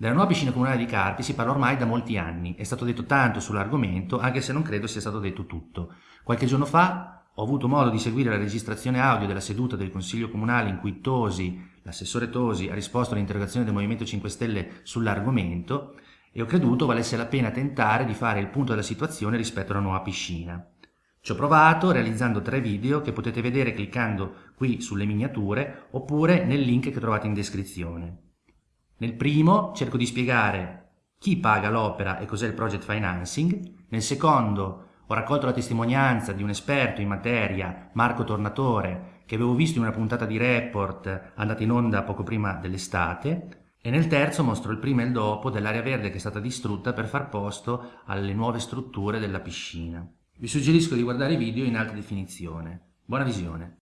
Della nuova piscina comunale di Carpi si parla ormai da molti anni, è stato detto tanto sull'argomento anche se non credo sia stato detto tutto. Qualche giorno fa ho avuto modo di seguire la registrazione audio della seduta del Consiglio Comunale in cui Tosi, l'assessore Tosi, ha risposto all'interrogazione del Movimento 5 Stelle sull'argomento e ho creduto valesse la pena tentare di fare il punto della situazione rispetto alla nuova piscina. Ci ho provato realizzando tre video che potete vedere cliccando qui sulle miniature oppure nel link che trovate in descrizione. Nel primo cerco di spiegare chi paga l'opera e cos'è il project financing, nel secondo ho raccolto la testimonianza di un esperto in materia, Marco Tornatore, che avevo visto in una puntata di report andata in onda poco prima dell'estate, e nel terzo mostro il prima e il dopo dell'area verde che è stata distrutta per far posto alle nuove strutture della piscina. Vi suggerisco di guardare i video in alta definizione. Buona visione!